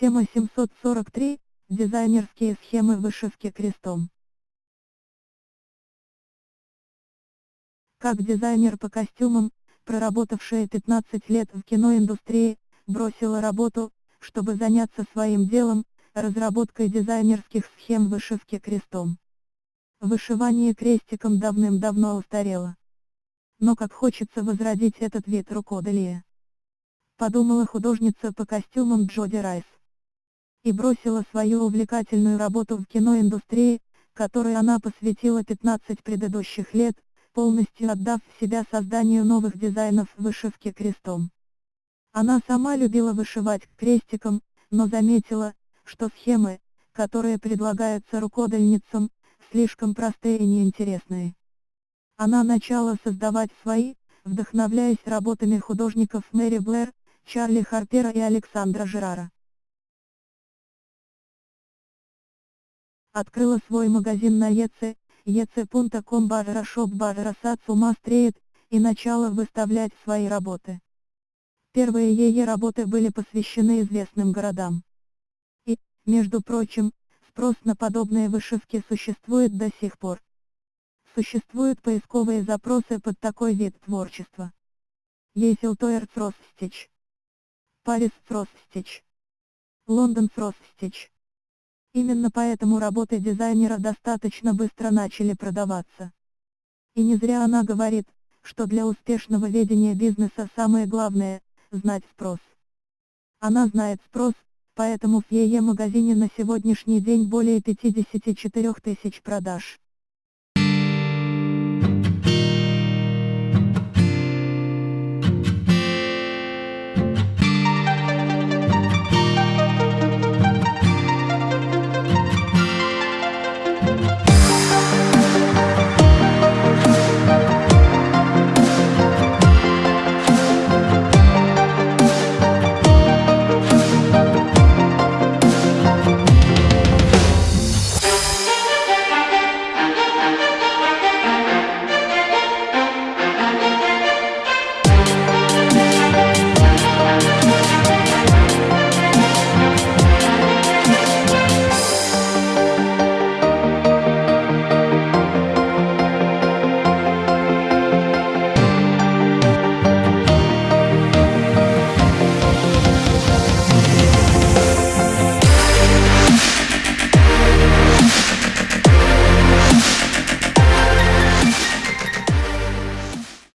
Тема 743. Дизайнерские схемы вышивки крестом. Как дизайнер по костюмам, проработавшая 15 лет в киноиндустрии, бросила работу, чтобы заняться своим делом, разработкой дизайнерских схем вышивки крестом. Вышивание крестиком давным-давно устарело. Но как хочется возродить этот вид рукоделия. Подумала художница по костюмам Джоди Райс и бросила свою увлекательную работу в киноиндустрии, которой она посвятила 15 предыдущих лет, полностью отдав себя созданию новых дизайнов вышивки крестом. Она сама любила вышивать крестиком, но заметила, что схемы, которые предлагаются рукодельницам, слишком простые и неинтересные. Она начала создавать свои, вдохновляясь работами художников Мэри Блэр, Чарли Харпера и Александра Жерара. Открыла свой магазин на ЕЦ, ec.com барра шоп барра ума стреет, и начала выставлять свои работы. Первые ее работы были посвящены известным городам. И, между прочим, спрос на подобные вышивки существует до сих пор. Существуют поисковые запросы под такой вид творчества. Есилтоер Фростстич. Парис Фростстич. Лондон Фростстич. Именно поэтому работы дизайнера достаточно быстро начали продаваться. И не зря она говорит, что для успешного ведения бизнеса самое главное – знать спрос. Она знает спрос, поэтому в ее магазине на сегодняшний день более 54 тысяч продаж.